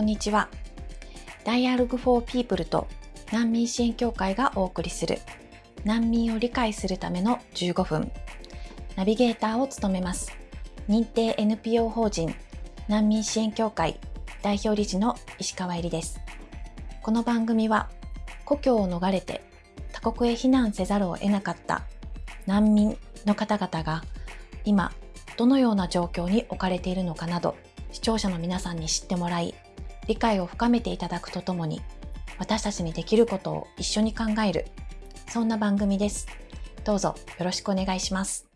こんにちは。Dialogue for People と難民支援協会がお送りする難民を理解するための15分。ナビゲーターを務めます。認定 NPO 法人難民支援協会代表理事の石川えりです。この番組は故郷を逃れて他国へ避難せざるを得なかった難民の方々が今どのような状況に置かれているのかなど視聴者の皆さんに知ってもらい理解を深めていただくとともに私たちにできることを一緒に考えるそんな番組ですどうぞよろしくお願いします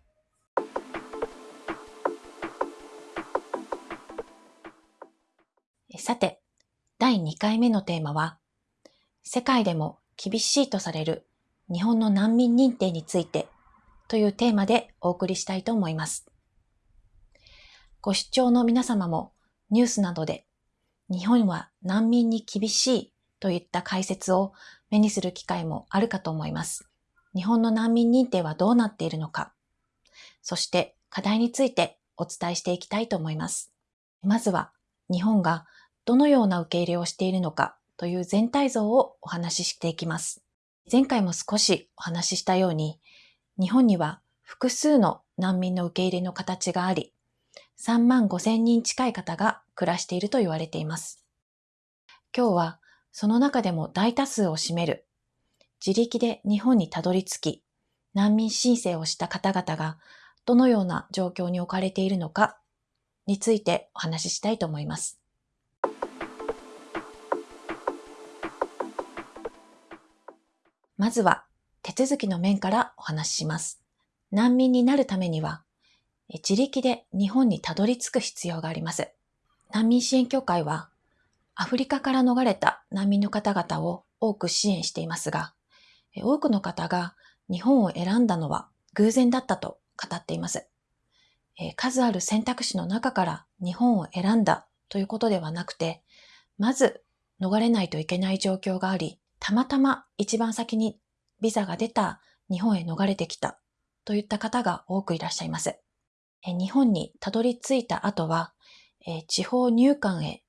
さて第2回目のテーマは世界でも厳しいとされる日本の難民認定についてというテーマでお送りしたいと思います。ご視聴の皆様もニュースなどで日本は難民に厳しいといった解説を目にする機会もあるかと思います。日本の難民認定はどうなっているのか、そして課題についてお伝えしていきたいと思います。まずは日本がどのような受け入れをしているのかという全体像をお話ししていきます。前回も少しお話ししたように、日本には複数の難民の受け入れの形があり、3万5千人近い方が暮らしていると言われています。今日はその中でも大多数を占める自力で日本にたどり着き難民申請をした方々がどのような状況に置かれているのかについてお話ししたいと思います。まずは手続きの面からお話しします。難民になるためには自力で日本にたどり着く必要があります。難民支援協会は、アフリカから逃れた難民の方々を多く支援していますが、多くの方が日本を選んだのは偶然だったと語っています。数ある選択肢の中から日本を選んだということではなくて、まず逃れないといけない状況があり、たまたま一番先にビザが出た日本へ逃れてきたといった方が多くいらっしゃいます。日本にたどり着いた後は、地方入管へ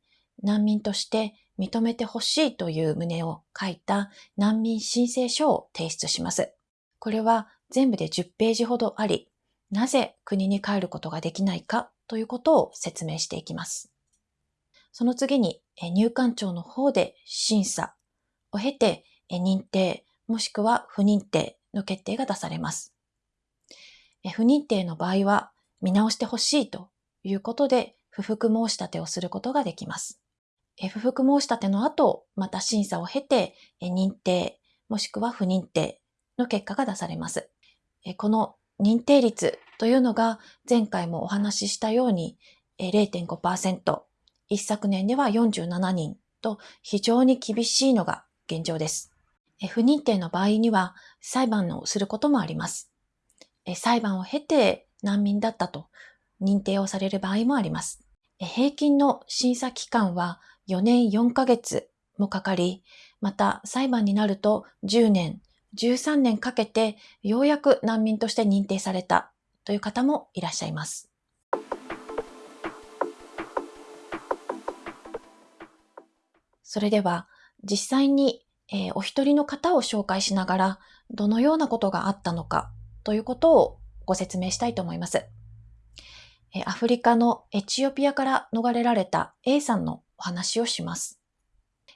難民として認めてほしいという旨を書いた難民申請書を提出します。これは全部で10ページほどあり、なぜ国に帰ることができないかということを説明していきます。その次に入管庁の方で審査を経て認定もしくは不認定の決定が出されます。不認定の場合は見直してほしいということで、不服申し立てをすることができます。不服申し立ての後、また審査を経て、認定、もしくは不認定の結果が出されます。この認定率というのが前回もお話ししたように0.5%、一昨年では47人と非常に厳しいのが現状です。不認定の場合には裁判をすることもあります。裁判を経て難民だったと認定をされる場合もあります。平均の審査期間は4年4ヶ月もかかり、また裁判になると10年、13年かけてようやく難民として認定されたという方もいらっしゃいます。それでは実際に、えー、お一人の方を紹介しながらどのようなことがあったのかということをご説明したいと思います。アフリカのエチオピアから逃れられた A さんのお話をします。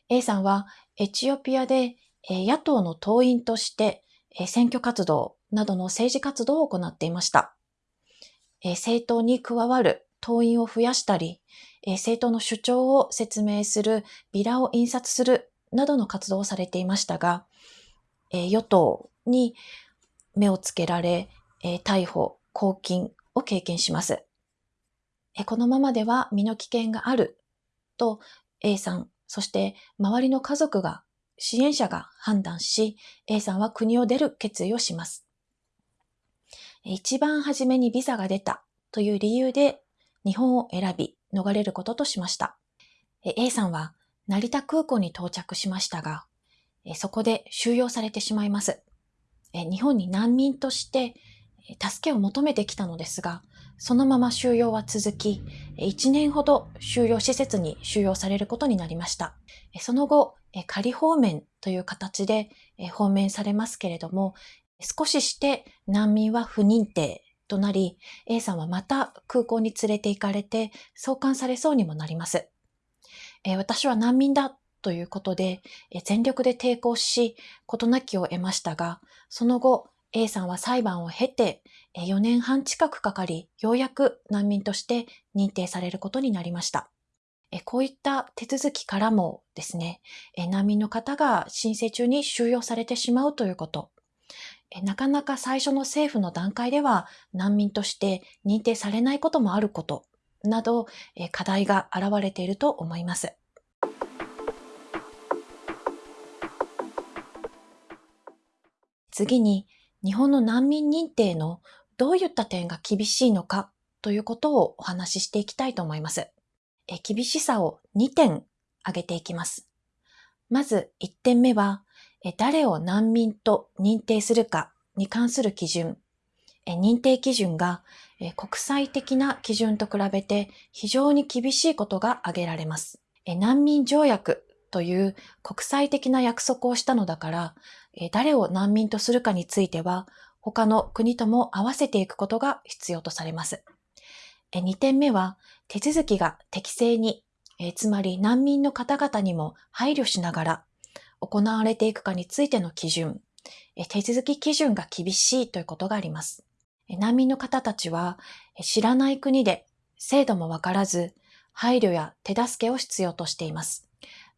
A さんはエチオピアで野党の党員として選挙活動などの政治活動を行っていました。政党に加わる党員を増やしたり、政党の主張を説明するビラを印刷するなどの活動をされていましたが、与党に目をつけられ、えー、逮捕、拘禁を経験します。え、このままでは身の危険があると A さん、そして周りの家族が、支援者が判断し、A さんは国を出る決意をします。一番初めにビザが出たという理由で日本を選び逃れることとしました。A さんは成田空港に到着しましたが、そこで収容されてしまいます。日本に難民として助けを求めてきたのですが、そのまま収容は続き、1年ほど収容施設に収容されることになりました。その後、仮放免という形で放免されますけれども、少しして難民は不認定となり、A さんはまた空港に連れて行かれて送還されそうにもなります。私は難民だということで、全力で抵抗し、事なきを得ましたが、その後、A さんは裁判を経て、4年半近くかかり、ようやく難民として認定されることになりました。こういった手続きからもですね、難民の方が申請中に収容されてしまうということ、なかなか最初の政府の段階では難民として認定されないこともあることなど課題が現れていると思います。次に日本の難民認定のどういった点が厳しいのかということをお話ししていきたいと思います。え厳しさを2点挙げていきます。まず1点目は、え誰を難民と認定するかに関する基準。え認定基準がえ国際的な基準と比べて非常に厳しいことが挙げられます。え難民条約という国際的な約束をしたのだから、誰を難民とするかについては、他の国とも合わせていくことが必要とされます。2点目は、手続きが適正に、つまり難民の方々にも配慮しながら行われていくかについての基準、手続き基準が厳しいということがあります。難民の方たちは知らない国で制度もわからず、配慮や手助けを必要としています。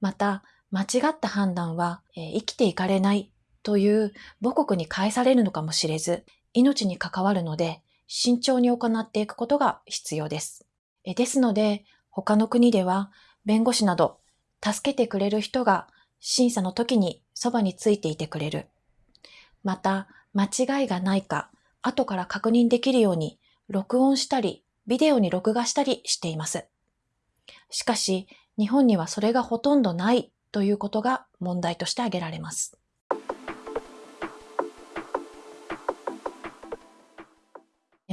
また、間違った判断は、え生きていかれないという母国に返されるのかもしれず、命に関わるので、慎重に行っていくことが必要です。えですので、他の国では、弁護士など、助けてくれる人が審査の時にそばについていてくれる。また、間違いがないか、後から確認できるように、録音したり、ビデオに録画したりしています。しかし、日本にはそれがほとんどないということが問題として挙げられます。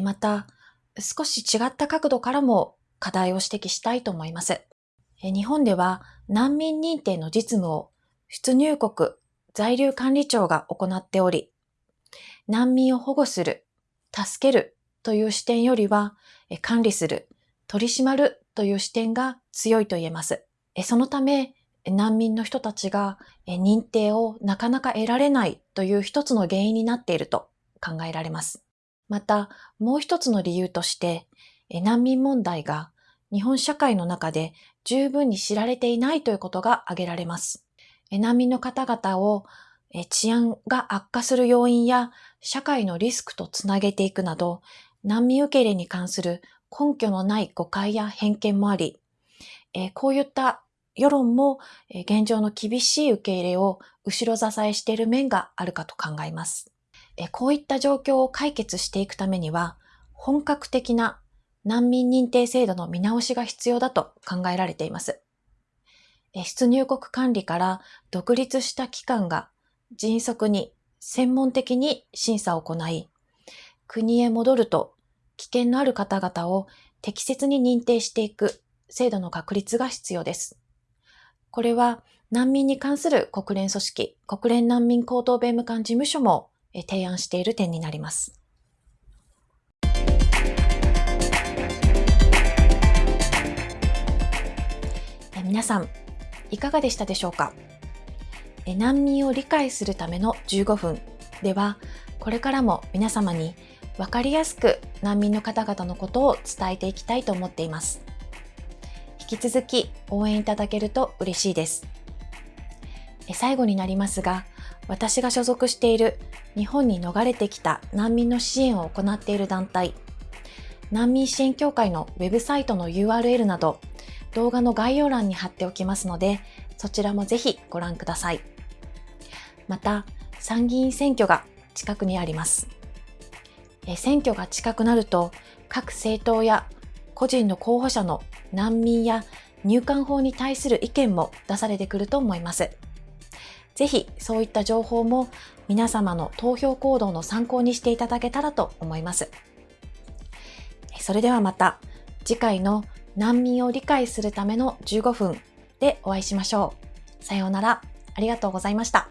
また、少し違った角度からも課題を指摘したいと思います。日本では難民認定の実務を出入国在留管理庁が行っており、難民を保護する、助けるという視点よりは、管理する、取り締まるという視点が強いと言えます。そのため、難民の人たちが認定をなかなか得られないという一つの原因になっていると考えられます。また、もう一つの理由として、難民問題が日本社会の中で十分に知られていないということが挙げられます。難民の方々を治安が悪化する要因や社会のリスクとつなげていくなど、難民受け入れに関する根拠のない誤解や偏見もあり、えー、こういった世論も、えー、現状の厳しい受け入れを後ろ支えしている面があるかと考えます。えー、こういった状況を解決していくためには、本格的な難民認定制度の見直しが必要だと考えられています。出入国管理から独立した機関が迅速に専門的に審査を行い、国へ戻ると危険のある方々を適切に認定していく制度の確立が必要です。これは難民に関する国連組織、国連難民高等弁務官事務所も提案している点になります。皆さん、いかがでしたでしょうか？難民を理解するための15分では、これからも皆様にわかりやすく難民の方々のことを伝えていきたいと思っています。引き続き応援いただけると嬉しいです。最後になりますが、私が所属している日本に逃れてきた難民の支援を行っている団体、難民支援協会のウェブサイトの URL など、動画の概要欄に貼っておきますので、そちらもぜひご覧ください。また、参議院選挙が近くにあります。選挙が近くなると各政党や個人の候補者の難民や入管法に対する意見も出されてくると思います。ぜひそういった情報も皆様の投票行動の参考にしていただけたらと思います。それではまた次回の難民を理解するための15分でお会いしましょう。さようなら。ありがとうございました。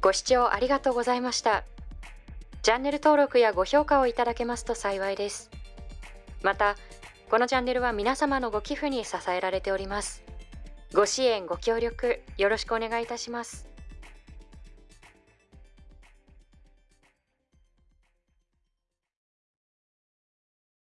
ご視聴ありがとうございました。チャンネル登録やご評価をいただけますと幸いです。また、このチャンネルは皆様のご寄付に支えられております。ご支援、ご協力、よろしくお願いいたします。